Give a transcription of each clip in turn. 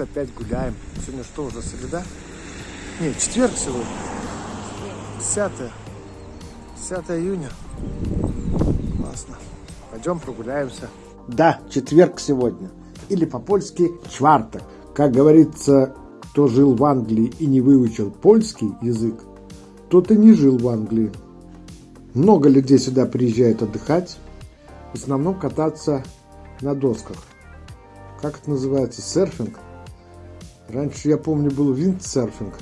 Опять гуляем. Сегодня что уже, среда? Нет, четверг сегодня. 10, 10 июня. Классно. Пойдем прогуляемся. Да, четверг сегодня. Или по-польски чварток. Как говорится, кто жил в Англии и не выучил польский язык, тот и не жил в Англии. Много людей сюда приезжают отдыхать, в основном кататься на досках. Как это называется? Серфинг? Раньше, я помню, был виндсерфинг,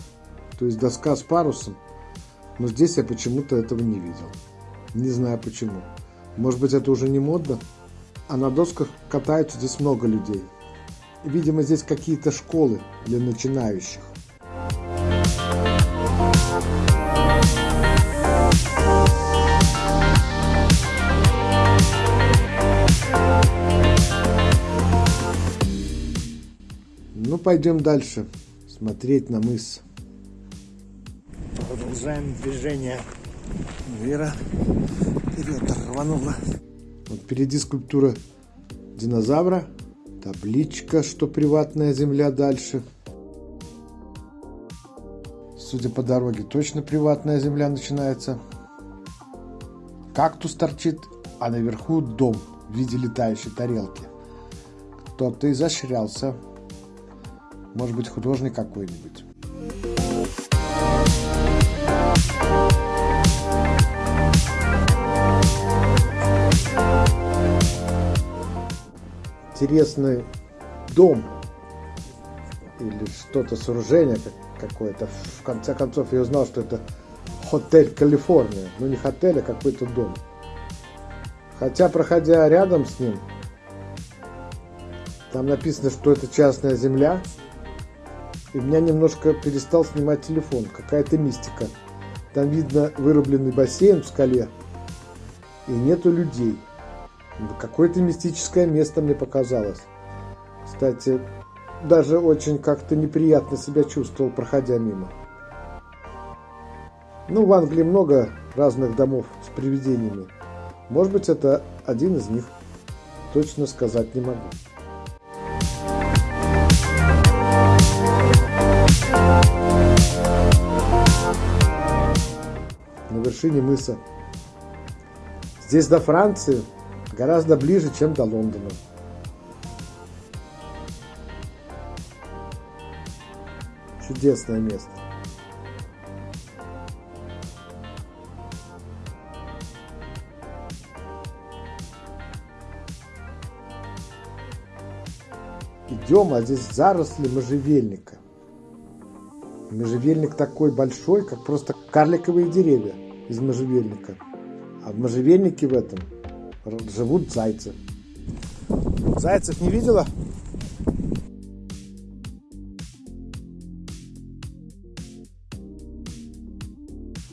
то есть доска с парусом. Но здесь я почему-то этого не видел. Не знаю почему. Может быть, это уже не модно? А на досках катаются здесь много людей. Видимо, здесь какие-то школы для начинающих. Ну, пойдем дальше смотреть на мыс. Продолжаем движение. Вера вперед рванула. Вот впереди скульптура динозавра. Табличка, что приватная земля дальше. Судя по дороге, точно приватная земля начинается. Кактус торчит, а наверху дом в виде летающей тарелки. Кто-то изощрялся. Может быть, художник какой-нибудь. Интересный дом или что-то сооружение какое-то. В конце концов, я узнал, что это Хотель Калифорния. Ну, не хотель, а какой-то дом. Хотя, проходя рядом с ним, там написано, что это частная земля, и меня немножко перестал снимать телефон. Какая-то мистика. Там видно вырубленный бассейн в скале. И нету людей. Какое-то мистическое место мне показалось. Кстати, даже очень как-то неприятно себя чувствовал, проходя мимо. Ну, в Англии много разных домов с привидениями. Может быть, это один из них. Точно сказать не могу. На вершине мыса. Здесь до Франции гораздо ближе, чем до Лондона. Чудесное место. Идем, а здесь заросли можжевельника. Можжевельник такой большой, как просто карликовые деревья из можжевельника. А в можжевельнике в этом живут зайцы. Зайцев не видела?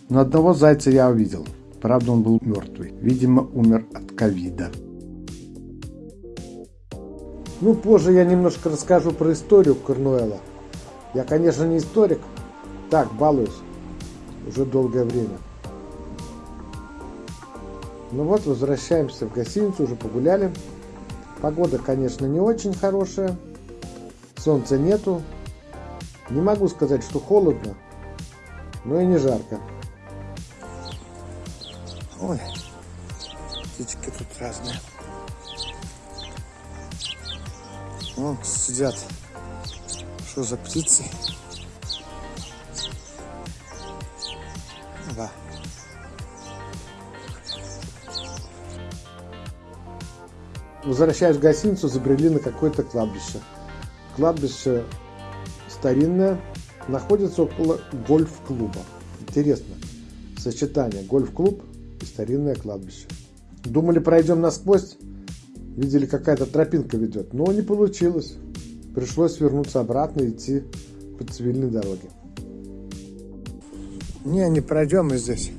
Но одного зайца я увидел. Правда, он был мертвый. Видимо, умер от ковида. Ну, позже я немножко расскажу про историю Корнуэла. Я, конечно, не историк. Так, балуюсь. Уже долгое время. Ну вот, возвращаемся в гостиницу, уже погуляли. Погода, конечно, не очень хорошая. Солнца нету. Не могу сказать, что холодно, но и не жарко. Ой, птички тут разные. Вон сидят что за птицы? Возвращаясь в гостиницу, забрели на какое-то кладбище. Кладбище старинное, находится около гольф-клуба. Интересно, сочетание гольф-клуб и старинное кладбище. Думали, пройдем насквозь, видели, какая-то тропинка ведет, но не получилось. Пришлось вернуться обратно и идти по цивильной дороге. Не, не пройдем мы здесь.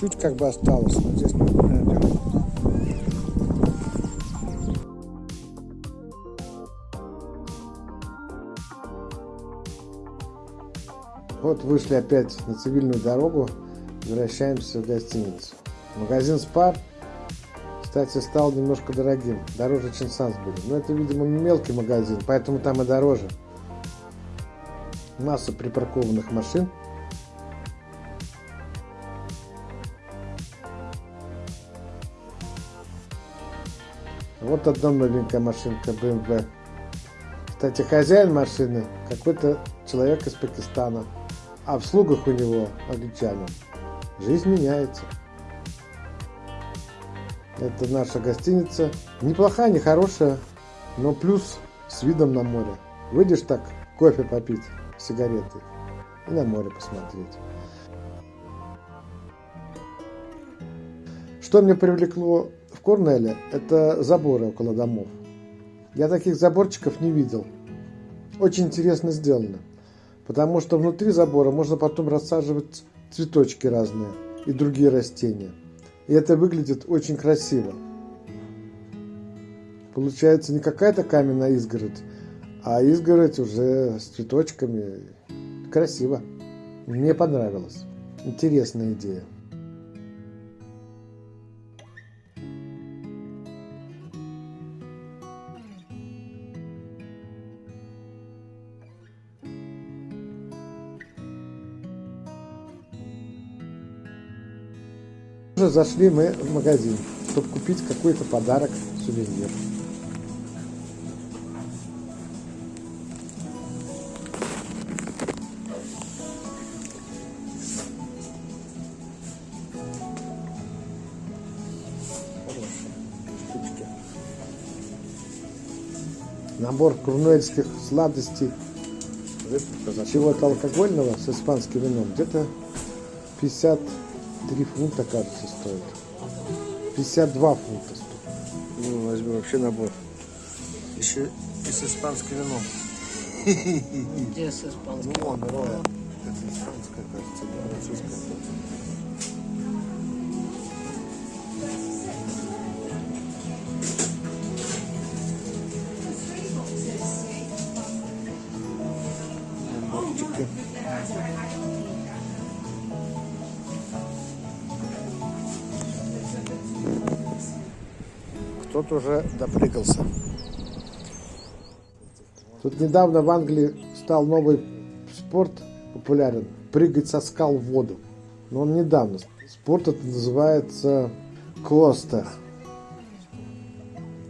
Чуть как бы осталось, но здесь мы Вот вышли опять на цивильную дорогу, возвращаемся в гостиницу. Магазин Спар Кстати, стал немножко дорогим, дороже, чем Сансбери. Но это, видимо, мелкий магазин, поэтому там и дороже. Масса припаркованных машин. Вот одна новенькая машинка BMW. Кстати, хозяин машины какой-то человек из Пакистана, а в слугах у него англичанин. Жизнь меняется. Это наша гостиница. Неплохая, не хорошая, но плюс с видом на море. Выйдешь так, кофе попить, сигареты и на море посмотреть. Что мне привлекло в Корнеле, это заборы около домов. Я таких заборчиков не видел. Очень интересно сделано. Потому что внутри забора можно потом рассаживать цветочки разные и другие растения. И это выглядит очень красиво. Получается не какая-то каменная изгородь, а изгородь уже с цветочками. Красиво. Мне понравилось. Интересная идея. Зашли мы в магазин, чтобы купить какой-то подарок, сувенир. Набор курнуэльских сладостей, чего-то алкогольного с испанским вином, где-то 50 3 фунта, кажется, стоит. 52 фунта стоит. Ну, возьмем вообще набор. Еще и с испанским вином. Где с испанским? Ну, вон, Роя. Это испанская, кажется, французская. Кто-то уже допрыгался. Тут недавно в Англии стал новый спорт популярен. Прыгать со скал в воду. Но он недавно. Спорт это называется Коста.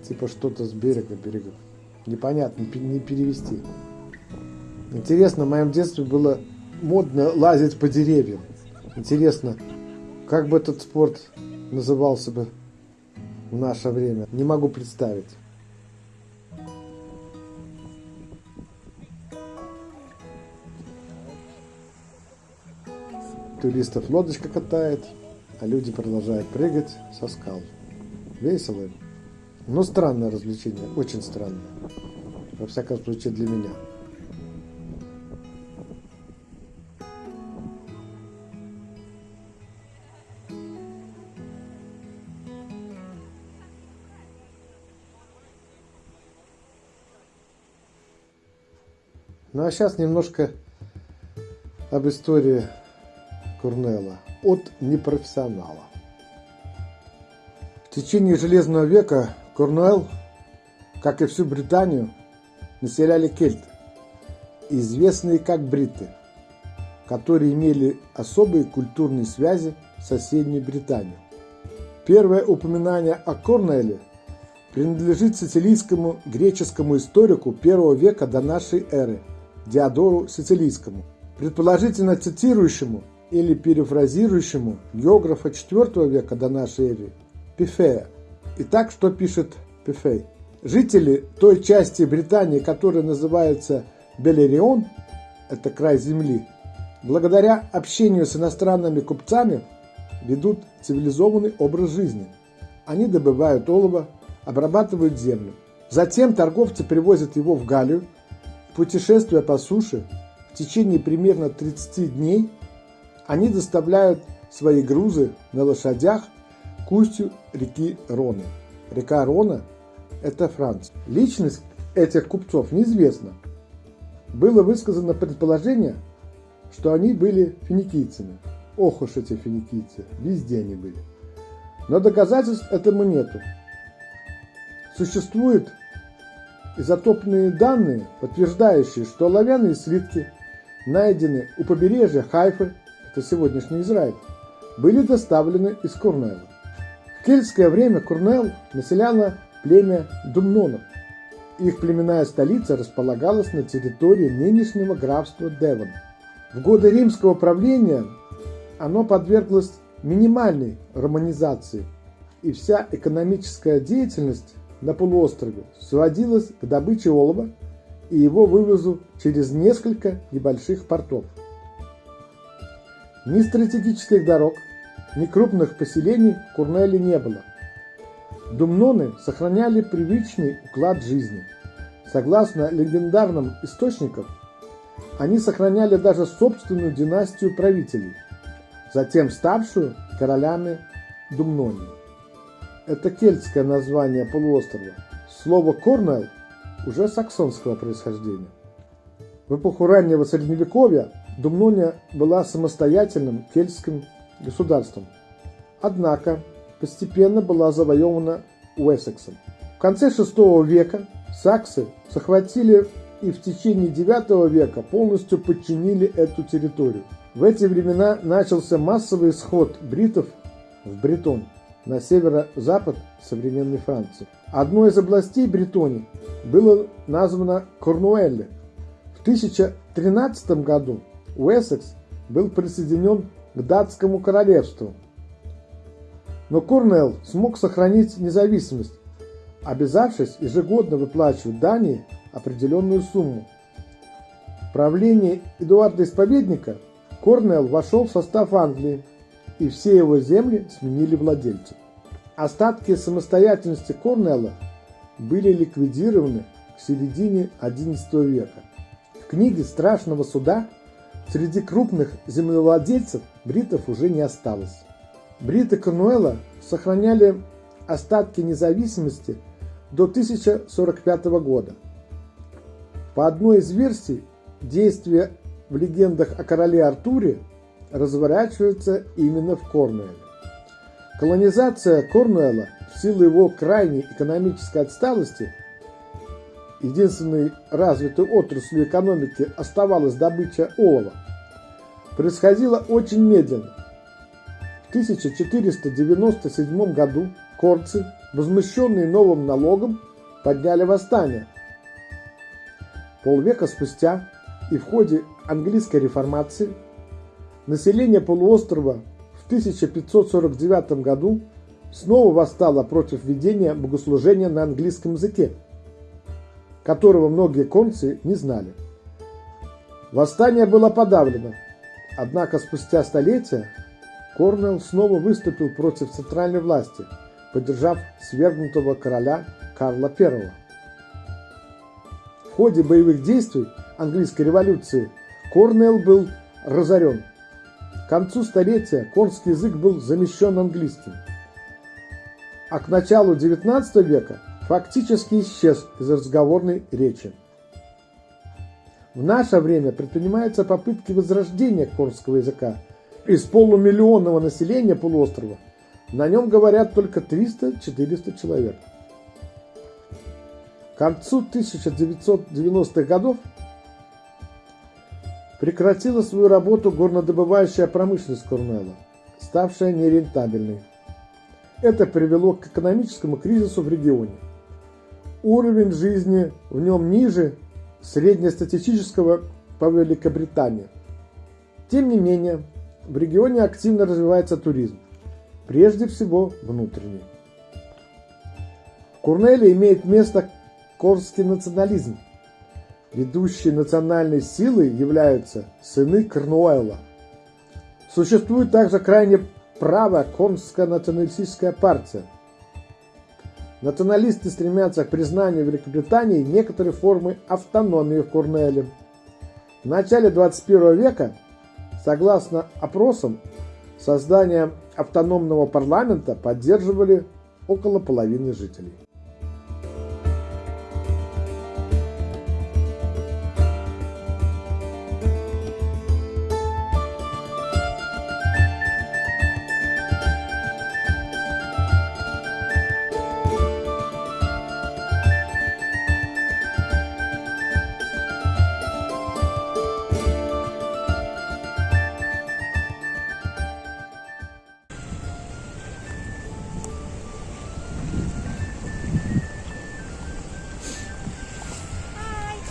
Типа что-то с берега берега. Непонятно, не перевести. Интересно, в моем детстве было модно лазить по деревьям. Интересно, как бы этот спорт назывался бы в наше время. Не могу представить. Туристов лодочка катает, а люди продолжают прыгать со скал. Весело. Но странное развлечение, очень странное. Во всяком случае для меня. Сейчас немножко об истории Курнелла от непрофессионала. В течение Железного века Корнуэлл, как и всю Британию, населяли кельты, известные как бриты, которые имели особые культурные связи с соседней Британией. Первое упоминание о Корнуэлле принадлежит сицилийскому греческому историку первого века до нашей эры – Диодору Сицилийскому, предположительно цитирующему или перефразирующему географа IV века до нашей эры Пифея. Итак, что пишет Пифей? Жители той части Британии, которая называется Белерион, это край земли, благодаря общению с иностранными купцами ведут цивилизованный образ жизни. Они добывают олово, обрабатывают землю. Затем торговцы привозят его в Галлию, Путешествуя по суше в течение примерно 30 дней, они доставляют свои грузы на лошадях к устью реки Роны. Река Рона – это Франция. Личность этих купцов неизвестна. Было высказано предположение, что они были финикийцами. Ох уж эти финикийцы, везде они были. Но доказательств этому нету. Существуют изотопные данные, подтверждающие, что оловянные слитки, найденные у побережья Хайфы, это сегодняшний Израиль, были доставлены из Курнела. В кельтское время Курнел населяло племя Думнонов. Их племенная столица располагалась на территории нынешнего графства Девон. В годы римского правления оно подверглось минимальной романизации, и вся экономическая деятельность на полуострове сводилась к добыче олова и его вывозу через несколько небольших портов. Ни стратегических дорог, ни крупных поселений в Курнеле не было. Думноны сохраняли привычный уклад жизни. Согласно легендарным источникам, они сохраняли даже собственную династию правителей, затем ставшую королями Думнони. Это кельтское название полуострова. Слово «Корнелл» уже саксонского происхождения. В эпоху раннего Средневековья Думнония была самостоятельным кельтским государством. Однако постепенно была завоевана Уэссексом. В конце VI века саксы захватили и в течение IX века полностью подчинили эту территорию. В эти времена начался массовый исход бритов в Бретонь на северо-запад современной Франции. Одной из областей Бретонии было названо Корнуэлле. В 1013 году Уэссекс был присоединен к датскому королевству. Но Корнелл смог сохранить независимость, обязавшись ежегодно выплачивать Дании определенную сумму. В правлении Эдуарда Исповедника Корнелл вошел в состав Англии, и все его земли сменили владельцев. Остатки самостоятельности Корнелла были ликвидированы к середине XI века. В книге «Страшного суда» среди крупных землевладельцев бритов уже не осталось. Бриты Корнуэлла сохраняли остатки независимости до 1045 года. По одной из версий, действия в легендах о короле Артуре разворачиваются именно в Корнуэле. Колонизация Корнуэлла в силу его крайней экономической отсталости единственной развитой отраслью экономики оставалась добыча олова, происходила очень медленно. В 1497 году корцы, возмущенные новым налогом, подняли восстание. Полвека спустя и в ходе английской реформации население полуострова в 1549 году снова восстало против ведения богослужения на английском языке, которого многие концы не знали. Восстание было подавлено, однако спустя столетия Корнелл снова выступил против центральной власти, поддержав свергнутого короля Карла I. В ходе боевых действий английской революции Корнелл был разорен. К концу столетия конский язык был замещен английским, а к началу XIX века фактически исчез из разговорной речи. В наше время предпринимаются попытки возрождения корского языка. Из полумиллионного населения полуострова на нем говорят только 300-400 человек. К концу 1990-х годов прекратила свою работу горнодобывающая промышленность Корнелла, ставшая нерентабельной. Это привело к экономическому кризису в регионе. Уровень жизни в нем ниже среднестатистического по Великобритании. Тем не менее, в регионе активно развивается туризм, прежде всего внутренний. В Курнеле имеет место корский национализм. Ведущей национальной силой являются сыны Корнуэлла. Существует также крайне правая Корнская националистическая партия – Националисты стремятся к признанию Великобритании некоторой формы автономии в Корнуэле. В начале 21 века, согласно опросам, создание автономного парламента поддерживали около половины жителей.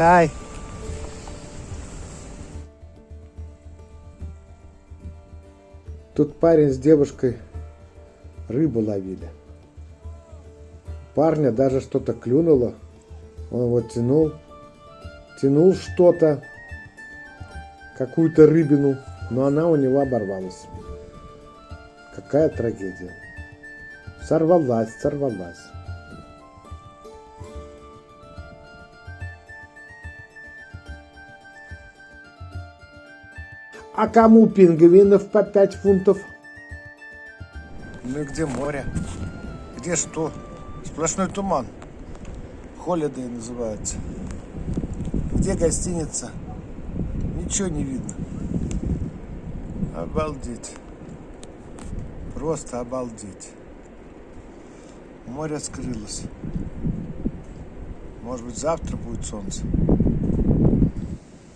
Тай. Тут парень с девушкой рыбу ловили. Парня даже что-то клюнуло. Он вот тянул, тянул что-то, какую-то рыбину, но она у него оборвалась. Какая трагедия. Сорвалась, сорвалась. А кому пингвинов по 5 фунтов? Ну и где море? Где что? Сплошной туман. Холидей называется. Где гостиница? Ничего не видно. Обалдеть. Просто обалдеть. Море скрылось. Может быть завтра будет солнце.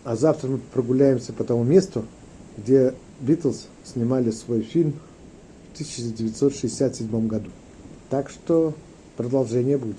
А завтра мы прогуляемся по тому месту, где Битлз снимали свой фильм в 1967 году. Так что продолжение будет.